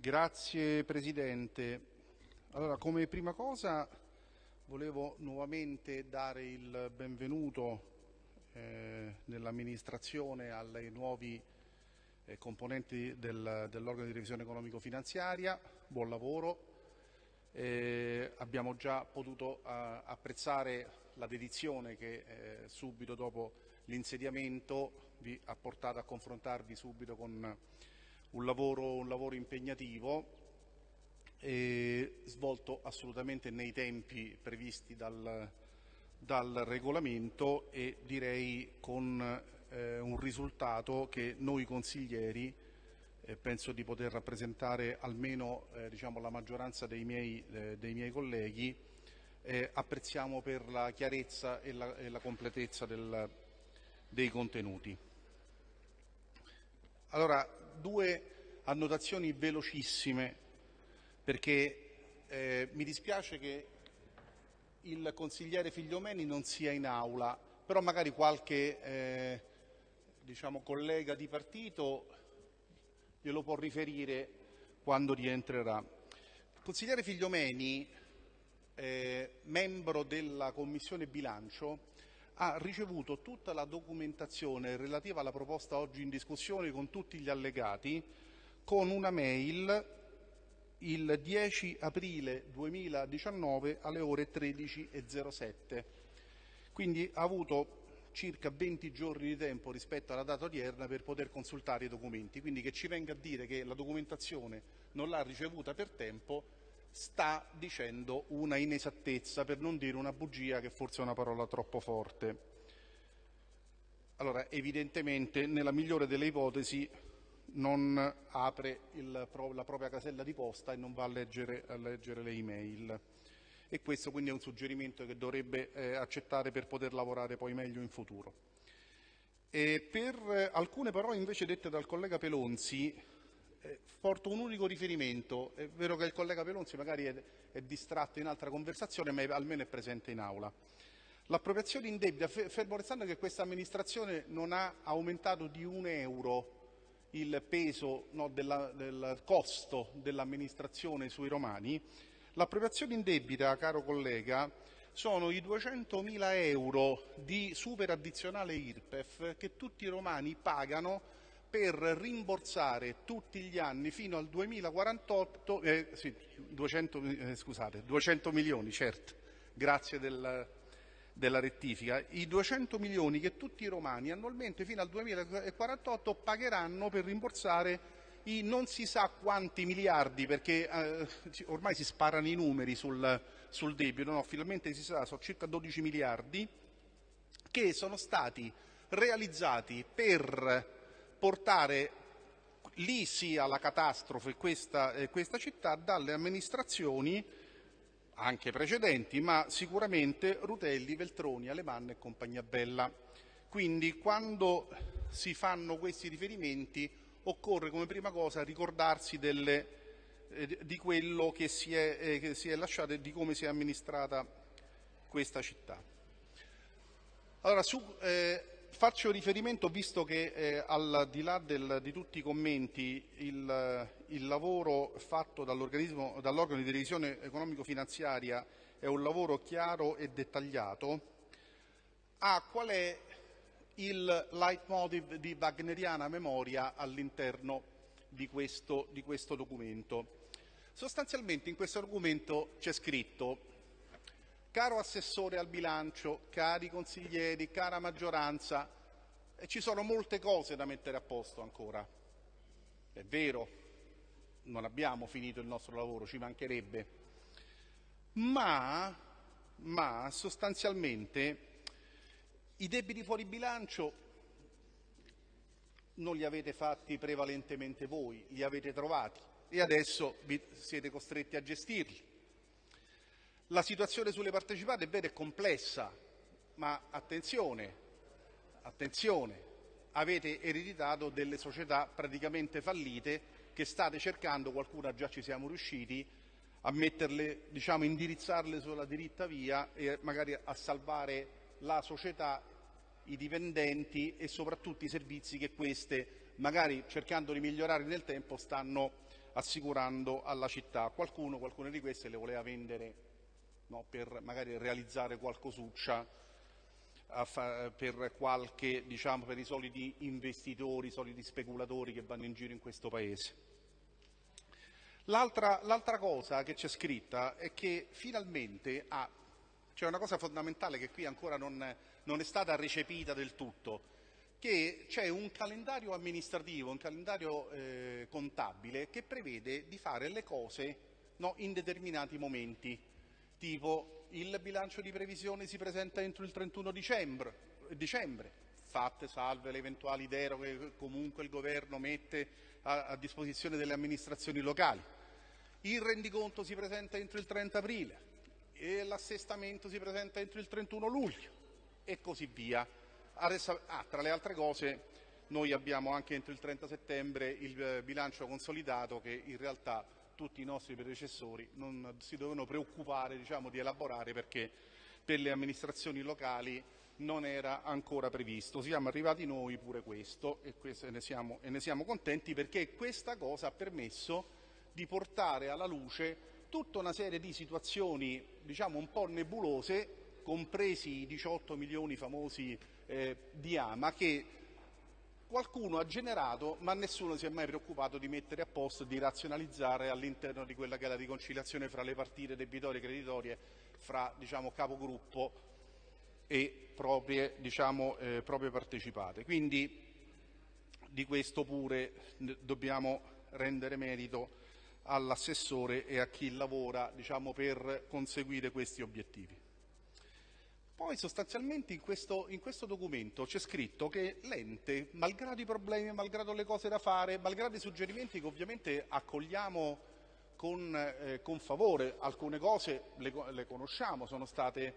Grazie Presidente. Allora, come prima cosa volevo nuovamente dare il benvenuto eh, nell'amministrazione ai nuovi eh, componenti del, dell'organo di revisione economico-finanziaria. Buon lavoro. Eh, abbiamo già potuto eh, apprezzare la dedizione che eh, subito dopo l'insediamento vi ha portato a confrontarvi subito con un lavoro, un lavoro impegnativo svolto assolutamente nei tempi previsti dal, dal regolamento e direi con eh, un risultato che noi consiglieri eh, penso di poter rappresentare almeno eh, diciamo, la maggioranza dei miei, eh, dei miei colleghi eh, apprezziamo per la chiarezza e la, e la completezza del, dei contenuti. Allora, due annotazioni velocissime perché eh, mi dispiace che il consigliere Figliomeni non sia in aula, però magari qualche eh, diciamo, collega di partito glielo può riferire quando rientrerà. Il consigliere Figliomeni, eh, membro della Commissione Bilancio, ha ricevuto tutta la documentazione relativa alla proposta oggi in discussione con tutti gli allegati con una mail il 10 aprile 2019 alle ore 13.07. Quindi ha avuto circa 20 giorni di tempo rispetto alla data odierna per poter consultare i documenti. Quindi che ci venga a dire che la documentazione non l'ha ricevuta per tempo sta dicendo una inesattezza, per non dire una bugia, che forse è una parola troppo forte. Allora, evidentemente, nella migliore delle ipotesi, non apre il, la propria casella di posta e non va a leggere, a leggere le email. E questo quindi è un suggerimento che dovrebbe eh, accettare per poter lavorare poi meglio in futuro. E per alcune parole invece dette dal collega Pelonzi, eh, porto un unico riferimento. È vero che il collega Pelonzi magari è, è distratto in altra conversazione, ma è, almeno è presente in aula. L'appropriazione indebita, fermo restando che questa amministrazione non ha aumentato di un euro il peso no, della, del costo dell'amministrazione sui romani, l'appropriazione indebita, caro collega, sono i 200.000 euro di super addizionale IRPEF che tutti i romani pagano per rimborsare tutti gli anni fino al 2048, eh, sì, 200, eh, scusate, 200 milioni, certo, grazie del, della rettifica, i 200 milioni che tutti i romani annualmente fino al 2048 pagheranno per rimborsare i non si sa quanti miliardi, perché eh, ormai si sparano i numeri sul, sul debito, no, finalmente si sa, sono circa 12 miliardi, che sono stati realizzati per portare lì sia la catastrofe questa, eh, questa città dalle amministrazioni anche precedenti, ma sicuramente Rutelli, Veltroni, Alemanno e compagnia bella. Quindi quando si fanno questi riferimenti occorre come prima cosa ricordarsi delle, eh, di quello che si, è, eh, che si è lasciato e di come si è amministrata questa città. Allora, su, eh, Faccio riferimento, visto che eh, al di là del, di tutti i commenti, il, il lavoro fatto dall'organo di revisione economico-finanziaria è un lavoro chiaro e dettagliato, a qual è il leitmotiv di wagneriana memoria all'interno di questo, di questo documento. Sostanzialmente in questo documento c'è scritto Caro assessore al bilancio, cari consiglieri, cara maggioranza, eh, ci sono molte cose da mettere a posto ancora. È vero, non abbiamo finito il nostro lavoro, ci mancherebbe, ma, ma sostanzialmente i debiti fuori bilancio non li avete fatti prevalentemente voi, li avete trovati e adesso siete costretti a gestirli. La situazione sulle partecipate è vera e complessa, ma attenzione, attenzione, avete ereditato delle società praticamente fallite che state cercando, qualcuna già ci siamo riusciti, a metterle, diciamo, indirizzarle sulla diritta via e magari a salvare la società, i dipendenti e soprattutto i servizi che queste, magari cercando di migliorare nel tempo, stanno assicurando alla città. Qualcuno, qualcuna di queste le voleva vendere no, per magari realizzare qualcosuccia per, qualche, diciamo, per i soliti investitori, i soliti speculatori che vanno in giro in questo Paese. L'altra, l'altra cosa che c'è scritta è che finalmente c'è una cosa fondamentale che qui ancora non, non è stata recepita del tutto, che c'è un calendario amministrativo, un calendario eh, contabile che prevede di fare le cose no, in determinati momenti, tipo il bilancio di previsione si presenta entro il 31 dicembre, dicembre fatte salve le eventuali deroghe che comunque il governo mette a, a disposizione delle amministrazioni locali. Il rendiconto si presenta entro il 30 aprile e l'assestamento si presenta entro il 31 luglio e così via. Ah, tra le altre cose noi abbiamo anche entro il 30 settembre il eh, bilancio consolidato che in realtà tutti i nostri predecessori non si dovevano preoccupare diciamo, di elaborare perché per le amministrazioni locali non era ancora previsto. Siamo arrivati noi pure questo e, questo, ne, siamo, e ne siamo contenti perché questa cosa ha permesso di portare alla luce tutta una serie di situazioni diciamo, un po' nebulose, compresi i 18 milioni famosi eh, di AMA, che qualcuno ha generato ma nessuno si è mai preoccupato di mettere a posto, di razionalizzare all'interno di quella che è la riconciliazione fra le partite debitorie e creditorie, fra diciamo, capogruppo e proprie, diciamo, eh, proprie partecipate. Quindi di questo pure dobbiamo rendere merito all'assessore e a chi lavora diciamo, per conseguire questi obiettivi. Poi sostanzialmente in questo, in questo documento c'è scritto che l'ente, malgrado i problemi, malgrado le cose da fare, malgrado i suggerimenti che ovviamente accogliamo con, eh, con favore, alcune cose le, le conosciamo, sono state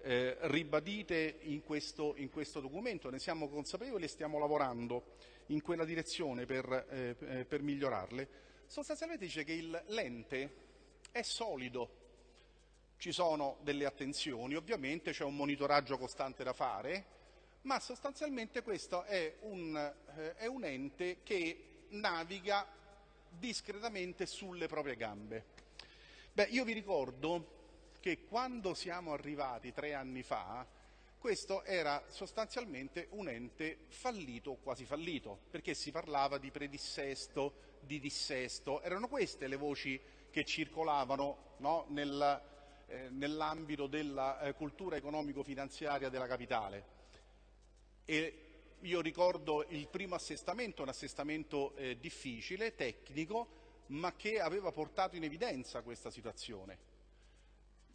eh, ribadite in questo, in questo, documento, ne siamo consapevoli e stiamo lavorando in quella direzione per, eh, per migliorarle. Sostanzialmente dice che l'ente è solido, ci sono delle attenzioni, ovviamente c'è un monitoraggio costante da fare, ma sostanzialmente questo è un, eh, è un ente che naviga discretamente sulle proprie gambe. Beh, io vi ricordo che quando siamo arrivati tre anni fa, questo era sostanzialmente un ente fallito o quasi fallito, perché si parlava di predissesto, di dissesto, erano queste le voci che circolavano no, nel, eh, nell'ambito della eh, cultura economico-finanziaria della capitale. E io ricordo il primo assestamento, un assestamento eh, difficile, tecnico, ma che aveva portato in evidenza questa situazione.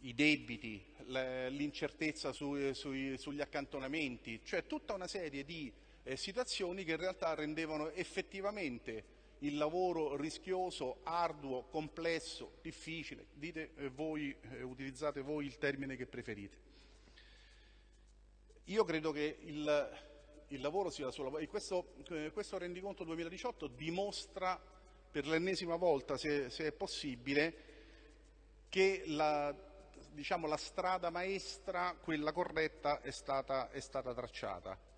I debiti, l'incertezza su, su, sugli accantonamenti, cioè tutta una serie di eh, situazioni che in realtà rendevano effettivamente il lavoro rischioso, arduo, complesso, difficile, dite eh, voi, eh, utilizzate voi il termine che preferite. Io credo che il, il lavoro sia solo... E questo, eh, questo rendiconto 2018 dimostra per l'ennesima volta, se, se, è possibile, che la, diciamo, la strada maestra, quella corretta, è stata, è stata tracciata.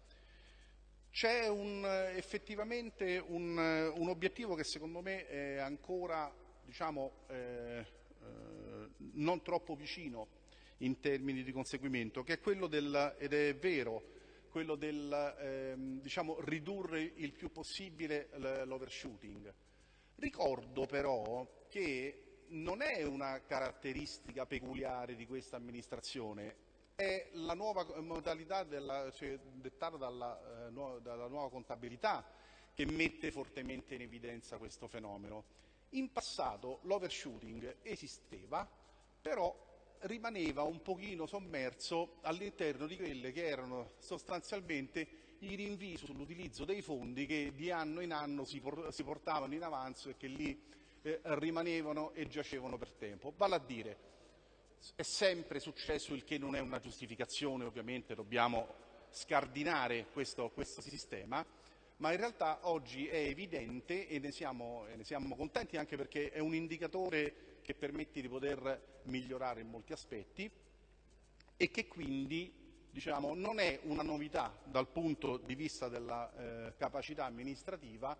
C'è un, effettivamente un, un, obiettivo che secondo me è ancora diciamo, eh, eh, non troppo vicino in termini di conseguimento, che è quello del, ed è vero, quello del eh, diciamo, ridurre il più possibile l'overshooting. Ricordo però che non è una caratteristica peculiare di questa amministrazione, è la nuova modalità della, cioè, dettata dalla, eh, nuova, dalla nuova contabilità che mette fortemente in evidenza questo fenomeno. In passato l'overshooting esisteva, però rimaneva un pochino sommerso all'interno di quelle che erano sostanzialmente i rinvii sull'utilizzo dei fondi che di anno in anno si, portavano in avanzo e che lì eh, rimanevano e giacevano per tempo. Vale a dire, è sempre successo il che non è una giustificazione, ovviamente dobbiamo scardinare questo, questo sistema, ma in realtà oggi è evidente e ne, siamo, ne siamo contenti anche perché è un indicatore che permette di poter migliorare in molti aspetti e che quindi diciamo, non è una novità dal punto di vista della eh, capacità amministrativa,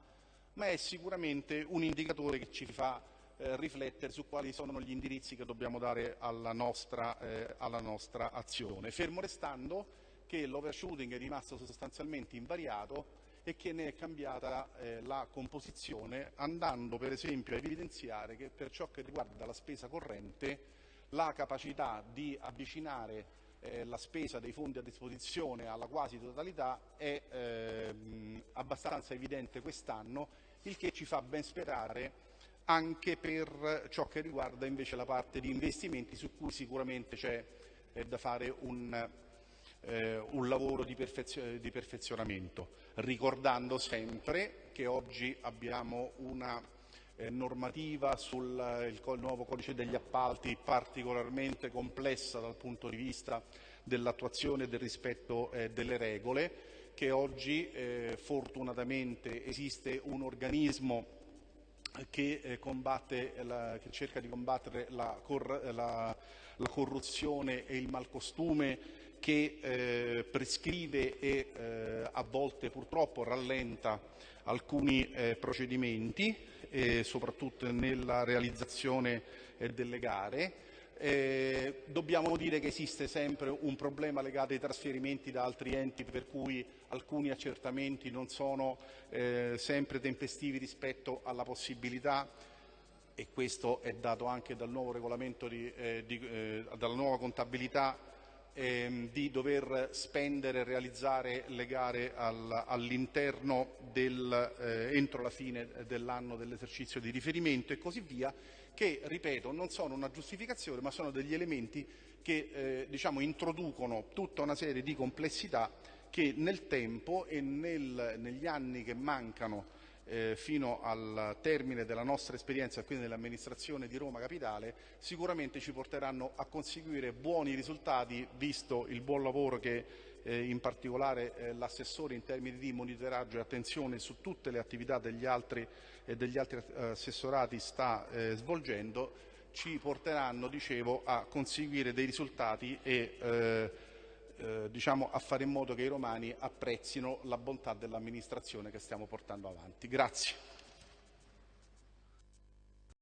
ma è sicuramente un indicatore che ci fa eh, riflettere su quali sono gli indirizzi che dobbiamo dare alla nostra, eh, alla nostra azione, fermo restando che l'overshooting è rimasto sostanzialmente invariato e che ne è cambiata eh, la composizione, andando per esempio a evidenziare che per ciò che riguarda la spesa corrente la capacità di avvicinare eh, la spesa dei fondi a disposizione alla quasi totalità è eh, abbastanza evidente quest'anno, il che ci fa ben sperare anche per ciò che riguarda invece la parte di investimenti su cui sicuramente c'è eh, da fare un, eh, un lavoro di, perfezio di, perfezionamento, ricordando sempre che oggi abbiamo una eh, normativa sul il, nuovo codice degli appalti particolarmente complessa dal punto di vista dell'attuazione e del rispetto eh, delle regole, che oggi eh, fortunatamente esiste un organismo che, eh, la, che, cerca di combattere la, cor la, la, corruzione e il malcostume che eh, prescrive e eh, a volte purtroppo rallenta alcuni eh, procedimenti, soprattutto nella realizzazione eh, delle gare. Eh, dobbiamo dire che esiste sempre un problema legato ai trasferimenti da altri enti per cui alcuni accertamenti non sono eh, sempre tempestivi rispetto alla possibilità e questo è dato anche dal nuovo regolamento di, eh, di, eh, dalla nuova contabilità ehm, di dover spendere e realizzare le gare al, all'interno del, eh, entro la fine dell'anno dell'esercizio di riferimento e così via, che, ripeto, non sono una giustificazione ma sono degli elementi che eh, diciamo, introducono tutta una serie di complessità che nel tempo e nel, negli anni che mancano eh, fino al termine della nostra esperienza, quindi nell'amministrazione di Roma Capitale, sicuramente ci porteranno a conseguire buoni risultati, visto il buon lavoro che eh, in particolare eh, l'assessore in termini di monitoraggio e attenzione su tutte le attività degli altri, degli altri eh, assessorati sta eh, svolgendo, ci porteranno, dicevo, a conseguire dei risultati e eh, eh, diciamo, a fare in modo che i romani apprezzino la bontà dell'amministrazione che stiamo portando avanti. Grazie.